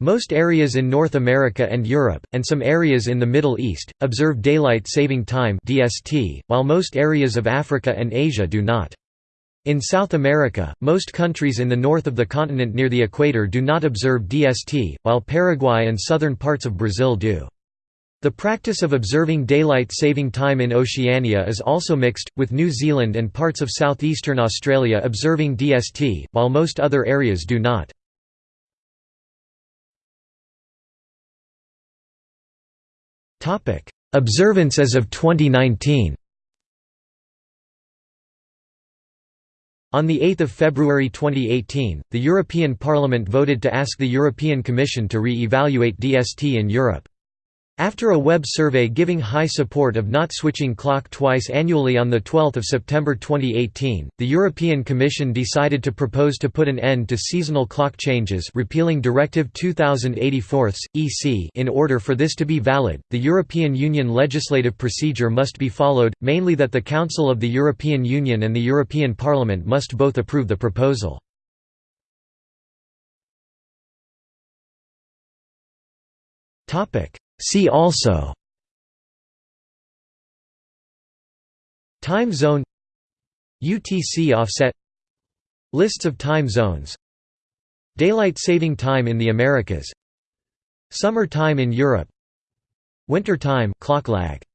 Most areas in North America and Europe, and some areas in the Middle East, observe Daylight Saving Time (DST), while most areas of Africa and Asia do not. In South America, most countries in the north of the continent near the equator do not observe DST, while Paraguay and southern parts of Brazil do. The practice of observing daylight saving time in Oceania is also mixed, with New Zealand and parts of southeastern Australia observing DST, while most other areas do not. Observance as of 2019 On 8 February 2018, the European Parliament voted to ask the European Commission to re-evaluate DST in Europe. After a web survey giving high support of not switching clock twice annually on 12 September 2018, the European Commission decided to propose to put an end to seasonal clock changes repealing Directive 2084 EC in order for this to be valid, the European Union legislative procedure must be followed, mainly that the Council of the European Union and the European Parliament must both approve the proposal. Topic See also Time zone UTC offset Lists of time zones Daylight saving time in the Americas Summer time in Europe Winter time clock lag